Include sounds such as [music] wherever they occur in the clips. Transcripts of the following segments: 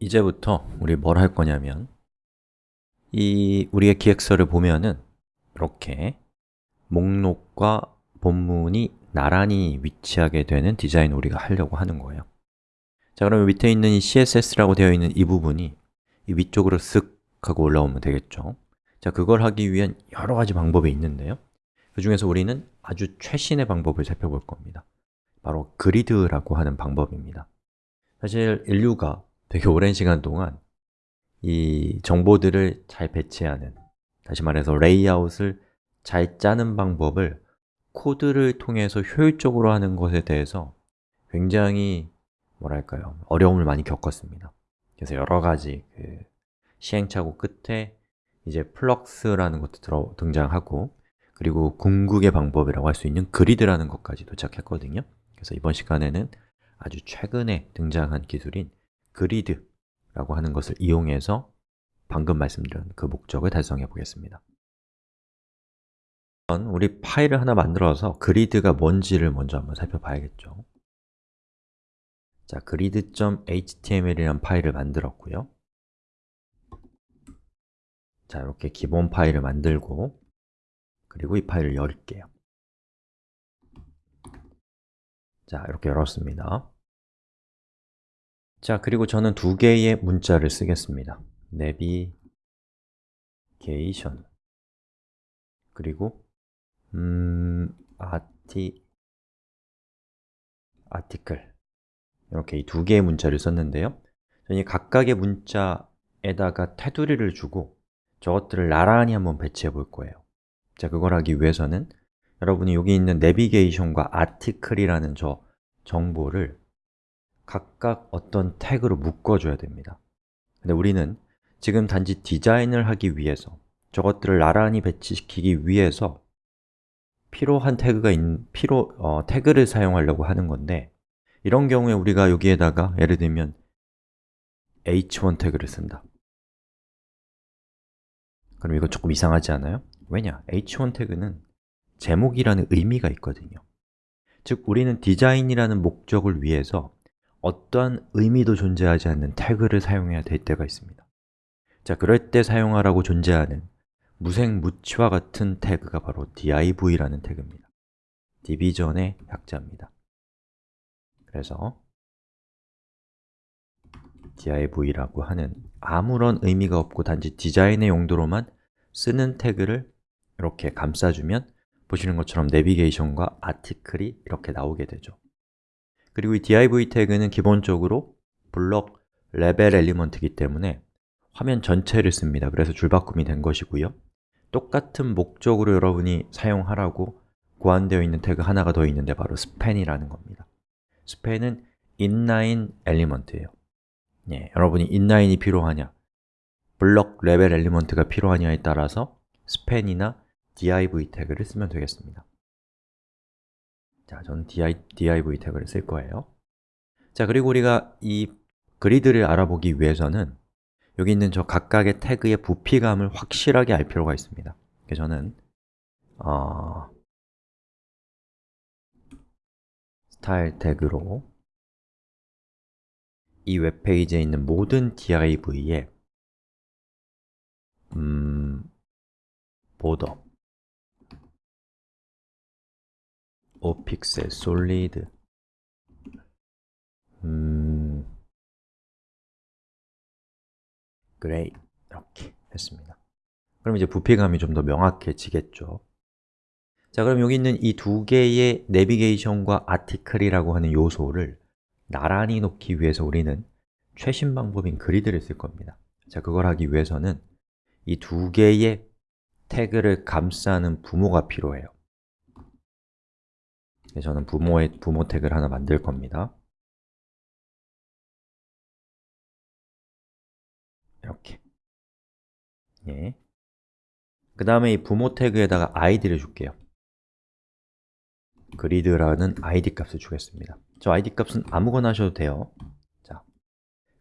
이제부터 우리 뭘 할 거냐면 이 우리의 기획서를 보면은 이렇게 목록과 본문이 나란히 위치하게 되는 디자인을 우리가 하려고 하는 거예요. 자, 그러면 밑에 있는 이 CSS라고 되어 있는 이 부분이 이 위쪽으로 쓱 하고 올라오면 되겠죠. 자, 그걸 하기 위한 여러 가지 방법이 있는데요. 그 중에서 우리는 아주 최신의 방법을 살펴볼 겁니다. 바로 grid라고 하는 방법입니다. 사실 인류가 되게 오랜 시간 동안 이 정보들을 잘 배치하는 다시 말해서 레이아웃을 잘 짜는 방법을 코드를 통해서 효율적으로 하는 것에 대해서 굉장히 뭐랄까요? 어려움을 많이 겪었습니다. 그래서 여러 가지 그 시행착오 끝에 이제 flex라는 것도 들어, 등장하고 그리고 궁극의 방법이라고 할 수 있는 그리드라는 것까지 도착했거든요. 그래서 이번 시간에는 아주 최근에 등장한 기술인 그리드라고 하는 것을 이용해서 방금 말씀드린 그 목적을 달성해 보겠습니다. 우리 파일을 하나 만들어서 그리드가 뭔지를 먼저 한번 살펴봐야겠죠. 자, grid.html이라는 파일을 만들었고요. 자, 이렇게 기본 파일을 만들고 그리고 이 파일을 열게요. 자, 이렇게 열었습니다 자, 그리고 저는 두 개의 문자를 쓰겠습니다. navigation 그리고 음, arti, article 이렇게 이 두 개의 문자를 썼는데요. 저는 각각의 문자에다가 테두리를 주고 저것들을 나란히 한번 배치해 볼 거예요. 자, 그걸 하기 위해서는 여러분이 여기 있는 내비게이션과 article이라는 저 정보를 각각 어떤 태그로 묶어줘야 됩니다 근데 우리는 지금 단지 디자인을 하기 위해서 저것들을 나란히 배치시키기 위해서 필요한 태그가 있, 필요, 어, 태그를 사용하려고 하는 건데 이런 경우에 우리가 여기에다가 예를 들면 h1 태그를 쓴다 그럼 이거 조금 이상하지 않아요? 왜냐? h1 태그는 제목이라는 의미가 있거든요 즉, 우리는 디자인이라는 목적을 위해서 어떠한 의미도 존재하지 않는 태그를 사용해야 될 때가 있습니다. 자, 그럴 때 사용하라고 존재하는 무생무치와 같은 태그가 바로 div라는 태그입니다. division의 약자입니다. 그래서 div라고 하는 아무런 의미가 없고 단지 디자인의 용도로만 쓰는 태그를 이렇게 감싸주면 보시는 것처럼 내비게이션과 article이 이렇게 나오게 되죠 그리고 이 div 태그는 기본적으로 block level element이기 때문에 화면 전체를 씁니다. 그래서 줄바꿈이 된 것이고요. 똑같은 목적으로 여러분이 사용하라고 고안되어 있는 태그 하나가 더 있는데 바로 span이라는 겁니다. span은 inline element예요. 예, 여러분이 inline이 필요하냐 block level element가 필요하냐에 따라서 span이나 div 태그를 쓰면 되겠습니다 자, 저는 div 태그를 쓸 거예요. 자, 그리고 우리가 이 grid를 알아보기 위해서는 여기 있는 저 각각의 태그의 부피감을 확실하게 알 필요가 있습니다. 그래서 저는 어, 스타일 태그로 이 웹페이지에 있는 모든 div에 음, border 오픽셀, 솔리드. 음... 그레이 이렇게 했습니다. 그럼 이제 부피감이 좀 더 명확해지겠죠. 자, 그럼 여기 있는 이 두 개의 내비게이션과 아티클이라고 하는 요소를 나란히 놓기 위해서 우리는 최신 방법인 그리드를 쓸 겁니다. 자, 그걸 하기 위해서는 이 두 개의 태그를 감싸는 부모가 필요해요. 네, 저는 부모의 부모 태그를 하나 만들 겁니다. 이렇게. 예. 그 다음에 이 부모 태그에다가 id를 줄게요. 그리드라는 id 값을 주겠습니다. 저 id 값은 아무거나 하셔도 돼요. 자,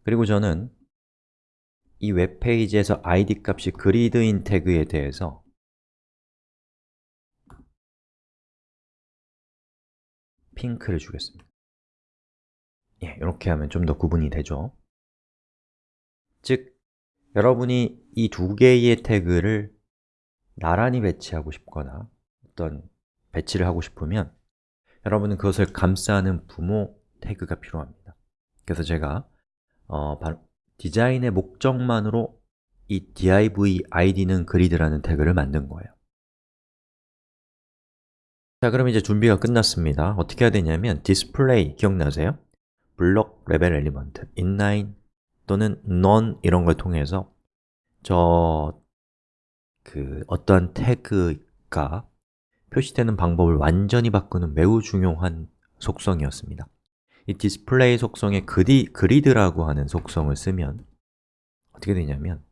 그리고 저는 이 웹페이지에서 id 값이 그리드인 태그에 대해서 핑크를 주겠습니다. 예, 이렇게 하면 좀 더 구분이 되죠? 즉, 여러분이 이 두 개의 태그를 나란히 배치하고 싶거나 어떤 배치를 하고 싶으면 여러분은 그것을 감싸는 부모 태그가 필요합니다. 그래서 제가 어, 디자인의 목적만으로 이 div id는 그리드라는 태그를 만든 거예요 자, 그럼 이제 준비가 끝났습니다. 어떻게 해야 되냐면 display 기억나세요? block level element, inline 또는 none 이런 걸 통해서 저 그 어떠한 태그가 표시되는 방법을 완전히 바꾸는 매우 중요한 속성이었습니다. 이 디스플레이 속성에 그리, grid라고 하는 속성을 쓰면 어떻게 되냐면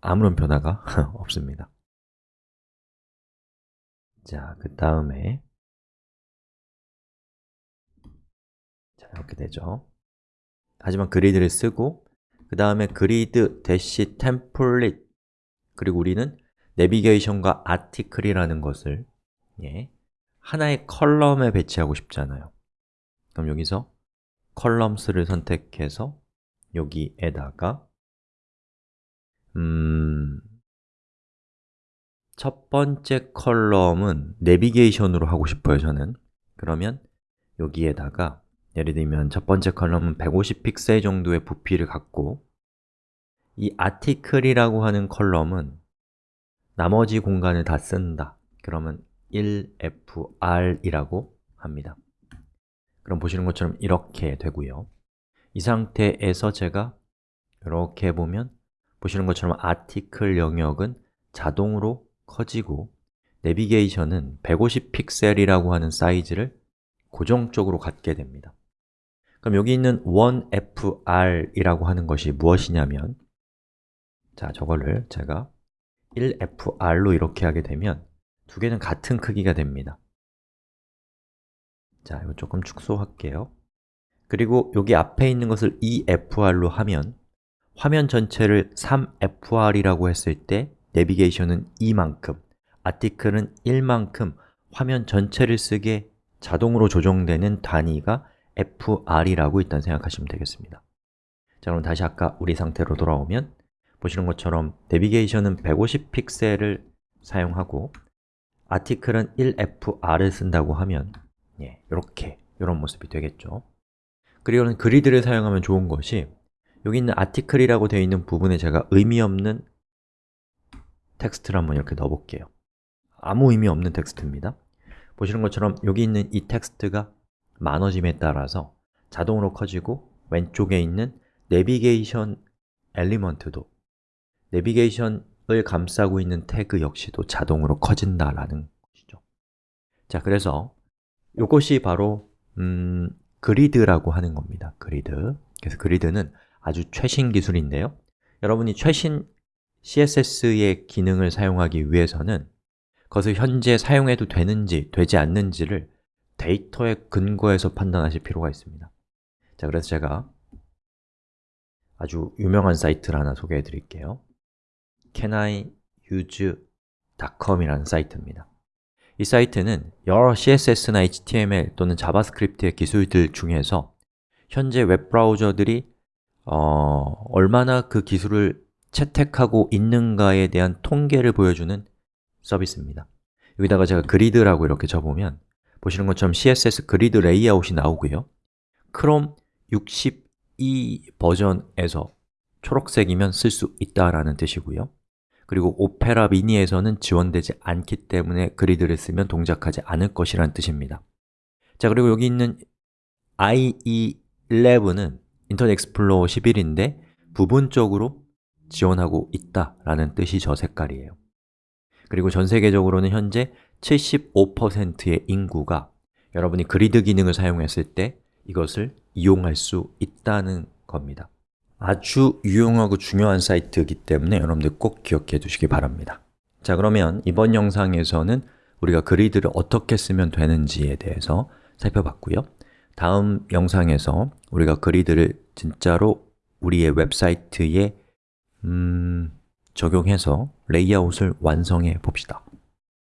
아무런 변화가 [laughs] 없습니다 자, 그 다음에. 자, 이렇게 되죠. 하지만 grid를 쓰고 그 다음에 grid dash template. 그리고 우리는 내비게이션과 article이라는 것을 예, 하나의 column에 배치하고 싶잖아요. 그럼 여기서 columns를 선택해서 여기에다가 음, 첫 번째 컬럼은 내비게이션으로 하고 싶어요, 저는. 그러면 여기에다가 예를 들면 첫 번째 컬럼은 150픽셀 정도의 부피를 갖고 이 article이라고 하는 컬럼은 나머지 공간을 다 쓴다. 그러면 1fr이라고 합니다. 그럼 보시는 것처럼 이렇게 되고요. 이 상태에서 제가 이렇게 보면 보시는 것처럼 article 영역은 자동으로 커지고 내비게이션은 150픽셀이라고 하는 사이즈를 고정적으로 갖게 됩니다. 그럼 여기 있는 1fr이라고 하는 것이 무엇이냐면 자, 저거를 제가 1fr로 이렇게 하게 되면 두 개는 같은 크기가 됩니다. 자, 이거 조금 축소할게요. 그리고 여기 앞에 있는 것을 2fr로 하면 화면 전체를 3fr이라고 했을 때 내비게이션은 2만큼, 아티클은 1만큼 화면 전체를 쓰게 자동으로 조정되는 단위가 fr이라고 일단 생각하시면 되겠습니다. 자, 그럼 다시 아까 우리 상태로 돌아오면 보시는 것처럼 내비게이션은 150픽셀을 사용하고 article은 1fr를 쓴다고 하면 예, 이렇게 이런 모습이 되겠죠. 그리고는 grid를 사용하면 좋은 것이 여기 있는 article이라고 되어 있는 부분에 제가 의미 없는 텍스트를 한번 이렇게 넣어볼게요. 아무 의미 없는 텍스트입니다. 보시는 것처럼 여기 있는 이 텍스트가 많아짐에 따라서 자동으로 커지고 왼쪽에 있는 내비게이션 엘리먼트도 내비게이션을 감싸고 있는 태그 역시도 자동으로 커진다라는 것이죠. 자, 그래서 이것이 바로 음, 그리드라고 하는 겁니다. 그리드. 그래서 그리드는 아주 최신 기술인데요. 여러분이 최신 CSS의 기능을 사용하기 위해서는 그것을 현재 사용해도 되는지, 되지 않는지를 데이터의 근거에서 판단하실 필요가 있습니다. 자, 그래서 제가 아주 유명한 사이트를 하나 소개해 드릴게요. caniuse.com 이라는 사이트입니다. 이 사이트는 여러 CSS나 HTML 또는 자바스크립트의 기술들 중에서 현재 웹브라우저들이 어, 얼마나 그 기술을 채택하고 있는가에 대한 통계를 보여주는 서비스입니다. 여기다가 제가 그리드라고 이렇게 적으면 보시는 것처럼 CSS 그리드 레이아웃이 나오고요. 크롬 62 버전에서 초록색이면 쓸 수 있다라는 뜻이고요. 그리고 오페라 미니에서는 지원되지 않기 때문에 그리드를 쓰면 동작하지 않을 것이라는 뜻입니다. 자, 그리고 여기 있는 IE11은 인터넷 익스플로어 11인데 부분적으로 지원하고 있다라는 뜻이 저 색깔이에요. 그리고 전 세계적으로는 현재 75%의 인구가 여러분이 그리드 기능을 사용했을 때 이것을 이용할 수 있다는 겁니다. 아주 유용하고 중요한 사이트이기 때문에 여러분들 꼭 기억해 두시기 바랍니다. 자 그러면 이번 영상에서는 우리가 그리드를 어떻게 쓰면 되는지에 대해서 살펴봤고요. 다음 영상에서 우리가 그리드를 진짜로 우리의 웹사이트에 음, 적용해서 레이아웃을 완성해 봅시다